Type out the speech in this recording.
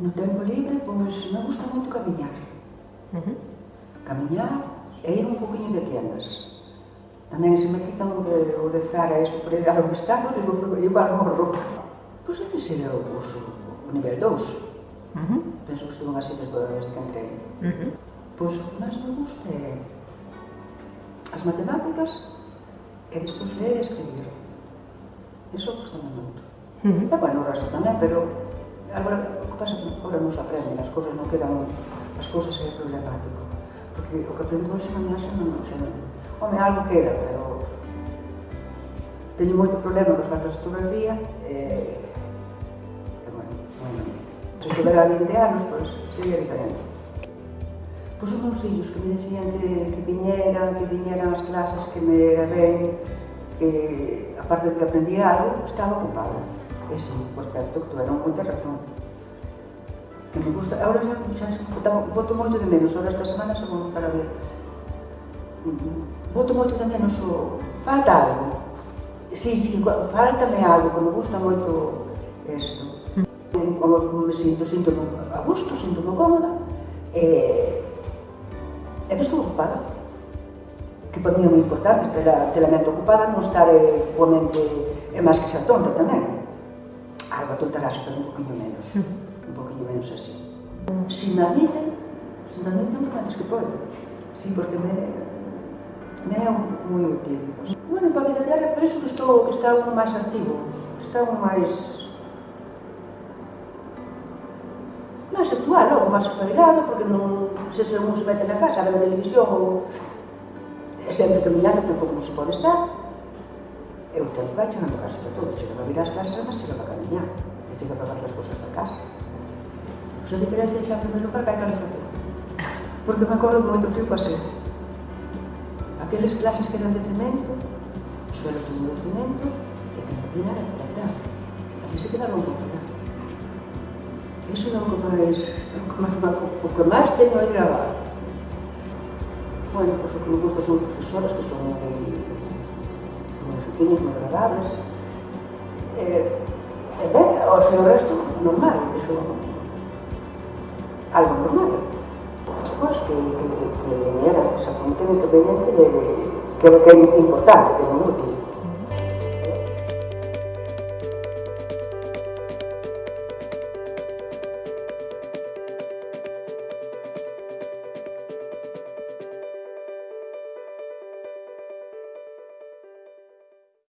No tempo libre, pois, me gusta moito camiñar. Uh -huh. Camiñar e ir un poquinho de tiendas. Tamén se me quitan o de, o de Zara e superar o obstáculo, digo, igual morro. Pois debe ser o curso, o nivel 2. Uh -huh. Penso que estuvo así desde desde que entrei. Uh -huh. Pois o que máis me gusta é as matemáticas e despois ler e escribir. Eso gusta moito. Uh -huh. E bueno, o resto tamén, pero agora pasa que agora non se aprenden, as cousas non quedan, as cousas é problemático. Porque o que aprendo hoxe mañá xa non, xa non. Home, algo queda, pero teño moito problema cos datos de fotografía e, e bueno, bueno, se tivera 20 anos, pois, sería diferente. Pois os meus fillos que me decían que, que viñera, que viñeran as clases, que me era ben, que aparte de que aprendía algo, estaba ocupada. Eso, por certo, que tuveron moita razón que me gusta. Ahora xa, xa, xa voto moito de menos, ahora esta semana xa vou estar a ver. Mm, voto moito de menos o... Falta algo. Sí, sí, faltame algo, que me gusta moito isto. Como mm. me sinto, sinto a gusto, sinto mo cómoda. E, é que estou ocupada. Que para mí é moi importante ter a, ter a mente ocupada, non estar eh, coa mente é máis que xa tonta tamén. Algo tontarás, pero un poquinho menos. Mm un poquinho menos así. Si me admiten, si me admiten por antes que podo. Sí, porque me, me é moi útil. Bueno, para a vida diaria, por iso que estou, que está un máis activo, está un máis máis actual, logo máis espabilado, porque non se se un se mete na casa a ver a televisión ou sempre caminando tampouco non se pode estar. E o tempo vai chegando a casa de todo, chega a vir as casas, mas chega a camiñar, e chega a fazer as cousas da casa. Yo de Grecia xa en primer lugar que hai calefacción. Porque me acordo que moito frío pasei. Aqueles clases que eran de cemento, o suelo todo de cemento, e que non vinan a tratar. Ali se quedaron con nada. Eso non que máis, non que máis, o que máis teño aí grabado. Bueno, pois o que me gusta son os profesores, que son moi, moi riquiños, moi agradables. E, eh, e ben, o seu resto, normal, eso algo normal. Chicos que, que, que, que vinieran, o sea, un tema independiente de, creo que es importante, que es muy útil.